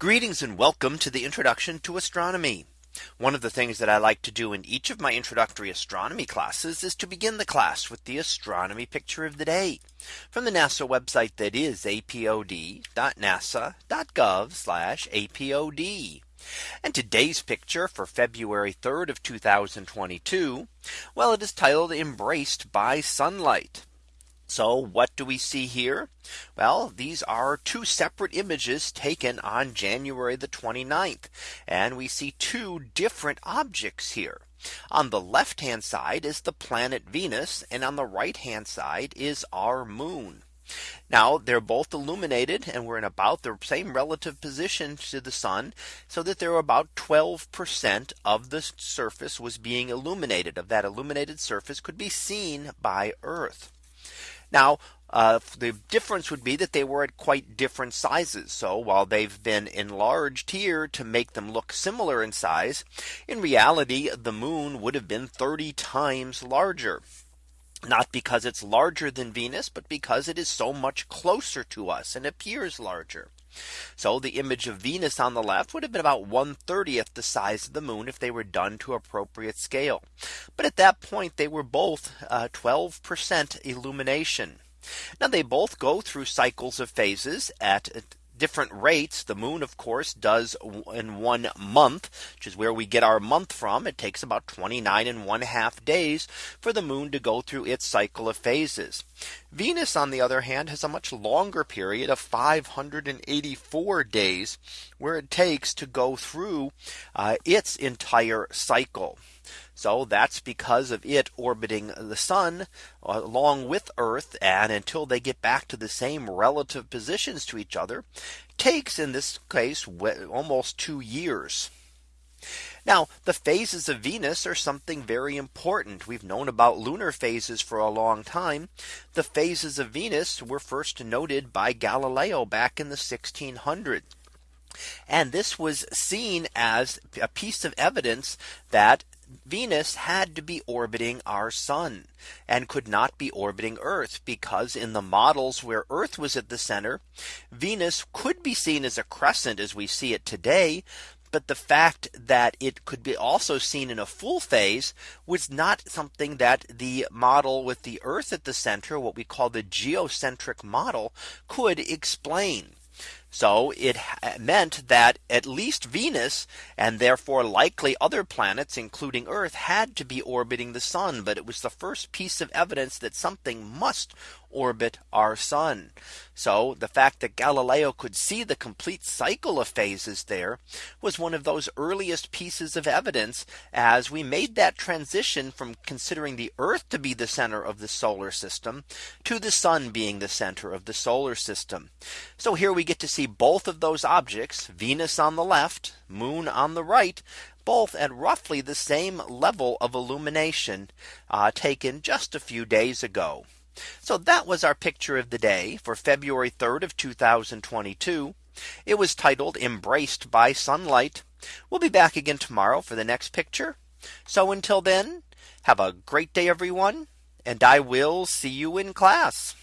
Greetings and welcome to the introduction to astronomy. One of the things that I like to do in each of my introductory astronomy classes is to begin the class with the astronomy picture of the day from the NASA website that is apod.nasa.gov apod. And today's picture for February 3rd of 2022. Well, it is titled embraced by sunlight. So what do we see here? Well, these are two separate images taken on January the 29th. And we see two different objects here. On the left hand side is the planet Venus and on the right hand side is our moon. Now they're both illuminated and we're in about the same relative position to the sun so that there about 12% of the surface was being illuminated of that illuminated surface could be seen by Earth. Now uh, the difference would be that they were at quite different sizes. So while they've been enlarged here to make them look similar in size, in reality, the moon would have been 30 times larger. Not because it's larger than Venus, but because it is so much closer to us and appears larger. So the image of Venus on the left would have been about 1 30th the size of the moon if they were done to appropriate scale. But at that point they were both 12% uh, illumination. Now they both go through cycles of phases at different rates. The moon, of course, does in one month, which is where we get our month from. It takes about 29 and one half days for the moon to go through its cycle of phases. Venus, on the other hand, has a much longer period of 584 days where it takes to go through uh, its entire cycle. So that's because of it orbiting the sun uh, along with Earth and until they get back to the same relative positions to each other takes in this case almost two years. Now the phases of Venus are something very important. We've known about lunar phases for a long time. The phases of Venus were first noted by Galileo back in the 1600s. And this was seen as a piece of evidence that Venus had to be orbiting our sun and could not be orbiting Earth because in the models where Earth was at the center, Venus could be seen as a crescent as we see it today. But the fact that it could be also seen in a full phase was not something that the model with the Earth at the center, what we call the geocentric model could explain. So it meant that at least Venus and therefore likely other planets, including Earth, had to be orbiting the sun. But it was the first piece of evidence that something must orbit our sun. So the fact that Galileo could see the complete cycle of phases there was one of those earliest pieces of evidence as we made that transition from considering the Earth to be the center of the solar system to the sun being the center of the solar system. So here we get to see both of those objects Venus on the left moon on the right both at roughly the same level of illumination uh, taken just a few days ago. So that was our picture of the day for February 3rd of 2022. It was titled embraced by sunlight. We'll be back again tomorrow for the next picture. So until then, have a great day, everyone. And I will see you in class.